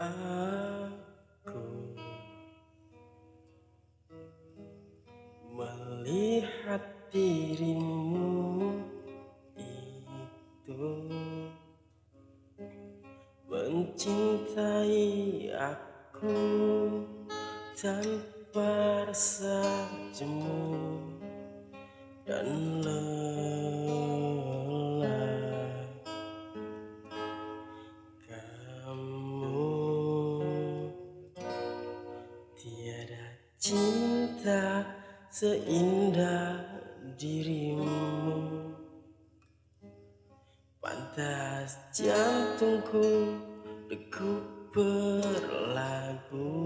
Aku melihat dirimu itu mencintai aku tanpa rasa jemu dan lelah. Cinta seindah dirimu. Pantas jantungku degup berlagu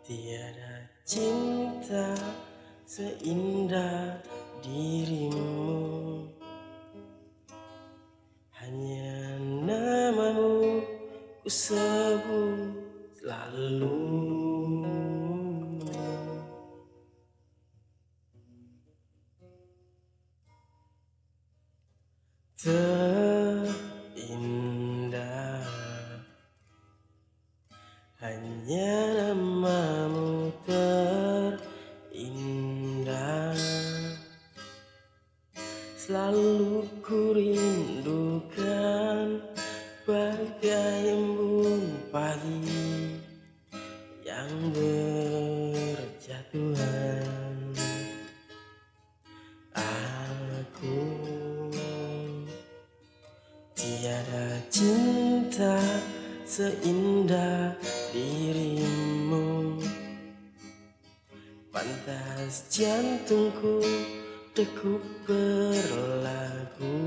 Tiada cinta seindah dirimu. Hanya namamu ku sebut selalu Terindah Hanya namamu terindah. Selalu ku rindukan Tiada cinta seindah dirimu. Pantas jantungku degup berlagu.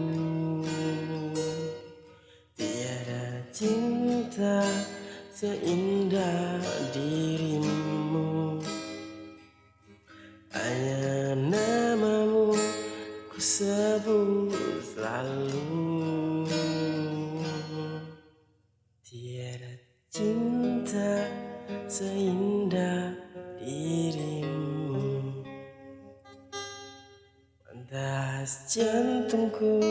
Tiada cinta seindah dirimu. Hanya seindah dirimu. Pantas jantungku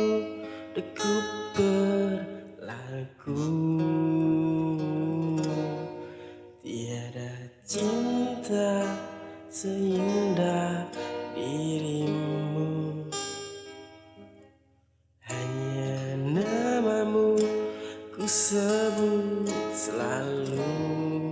dekup berlaku. Tiada cinta seindah dirimu. Hanya namamu ku sebut selalu.